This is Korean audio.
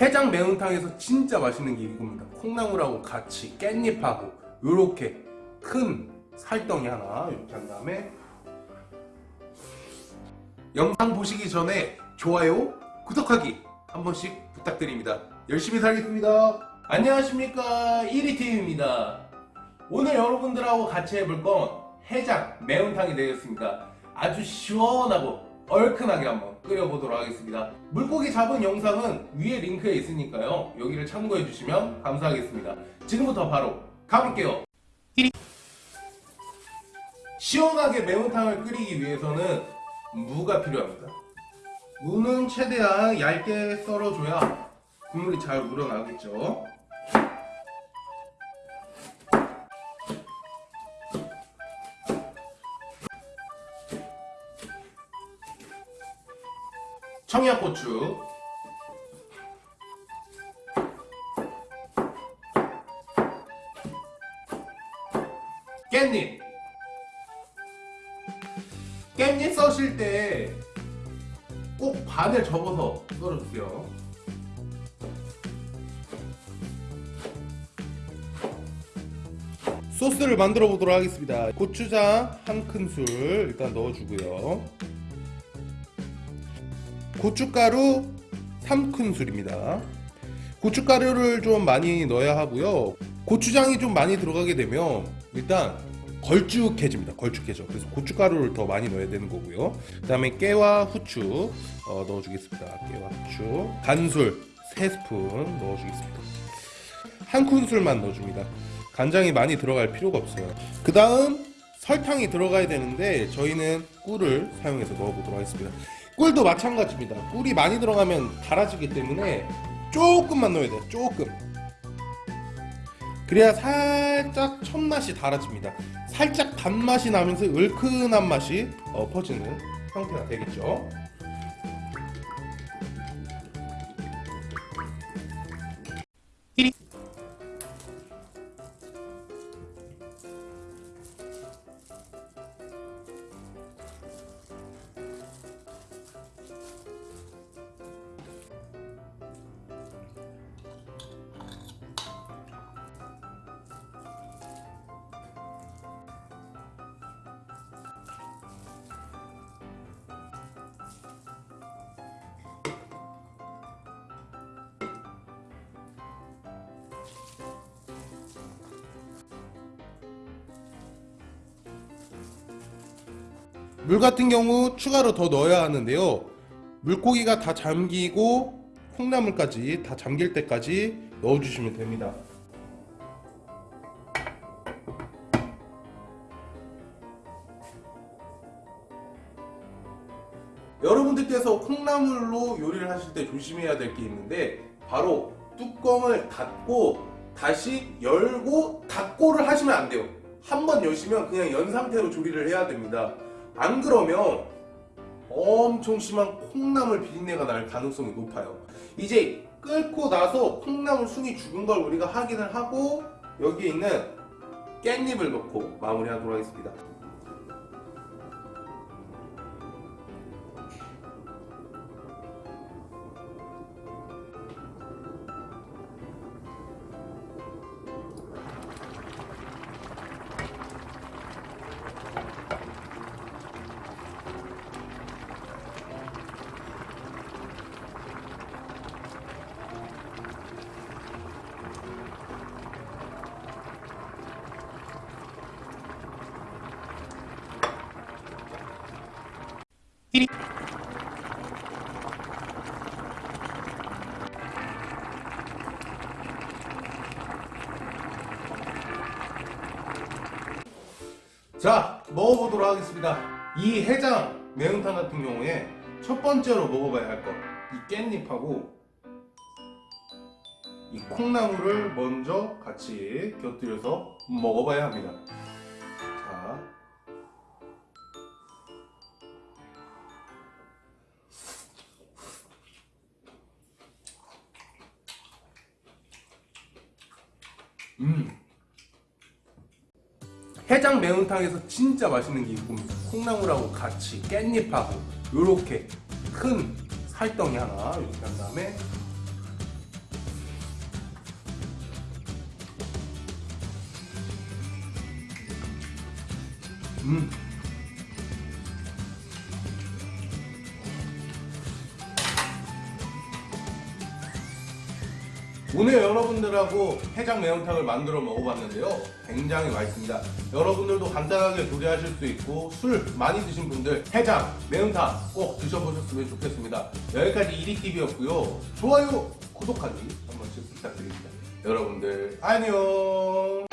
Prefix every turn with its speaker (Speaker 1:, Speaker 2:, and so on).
Speaker 1: 해장 매운탕에서 진짜 맛있는 게 이겁니다. 콩나물하고 같이 깻잎하고 요렇게 큰 살덩이 하나 이렇게 한 다음에 영상 보시기 전에 좋아요, 구독하기 한 번씩 부탁드립니다. 열심히 살겠습니다. 안녕하십니까. 1위팀입니다. 오늘 여러분들하고 같이 해볼 건 해장 매운탕이 되겠습니다. 아주 시원하고 얼큰하게 한번 끓여보도록 하겠습니다. 물고기 잡은 영상은 위에 링크에 있으니까요. 여기를 참고해 주시면 감사하겠습니다. 지금부터 바로 가볼게요. 시원하게 매운탕을 끓이기 위해서는 무가 필요합니다. 무는 최대한 얇게 썰어줘야 국물이 잘 우러나겠죠 청양고추. 깻잎. 깻잎 써실 때 꼭 반을 접어서 썰어주세요. 소스를 만들어 보도록 하겠습니다. 고추장 한 큰술 일단 넣어주고요 고춧가루 3큰술입니다. 고춧가루를 좀 많이 넣어야 하고요. 고추장이 좀 많이 들어가게 되면 일단 걸쭉해집니다. 걸쭉해져. 그래서 고춧가루를 더 많이 넣어야 되는 거고요. 그 다음에 깨와 후추 어, 넣어주겠습니다. 깨와 후추. 간술 3스푼 넣어주겠습니다. 한 큰술만 넣어줍니다. 간장이 많이 들어갈 필요가 없어요. 그 다음 설탕이 들어가야 되는데 저희는 꿀을 사용해서 넣어보도록 하겠습니다. 꿀도 마찬가지입니다. 꿀이 많이 들어가면 달아지기 때문에 조금만 넣어야 돼요. 조금. 그래야 살짝 첫맛이 달아집니다. 살짝 단맛이 나면서 얼큰한 맛이 어, 퍼지는 형태가 되겠죠 물 같은 경우 추가로 더 넣어야 하는데요. 물고기가 다 잠기고 콩나물까지 다 잠길 때까지 넣어주시면 됩니다. 여러분들께서 콩나물로 요리를 하실 때 조심해야 될 게 있는데 바로 뚜껑을 닫고 다시 열고 닫고를 하시면 안 돼요. 한 번 여시면 그냥 연 상태로 조리를 해야 됩니다 안 그러면 엄청 심한 콩나물 비린내가 날 가능성이 높아요. 이제 끓고 나서 콩나물 순이 죽은 걸 우리가 확인을 하고 여기에 있는 깻잎을 넣고 마무리하도록 하겠습니다 자 먹어보도록 하겠습니다. 이 해장 매운탕 같은 경우에 첫 번째로 먹어봐야 할 것 이 깻잎하고 이 콩나물을 먼저 같이 곁들여서 먹어봐야 합니다 음. 해장 매운탕에서 진짜 맛있는 게 이겁니다 콩나물하고 같이 깻잎하고 요렇게 큰 살덩이 하나 이렇게 한 다음에 음 오늘 여러분들하고 해장 매운탕을 만들어 먹어봤는데요. 굉장히 맛있습니다. 여러분들도 간단하게 조리하실 수 있고 술 많이 드신 분들 해장 매운탕 꼭 드셔보셨으면 좋겠습니다. 여기까지 이리TV였고요. 좋아요 구독하기 한 번씩 부탁드립니다. 여러분들 안녕!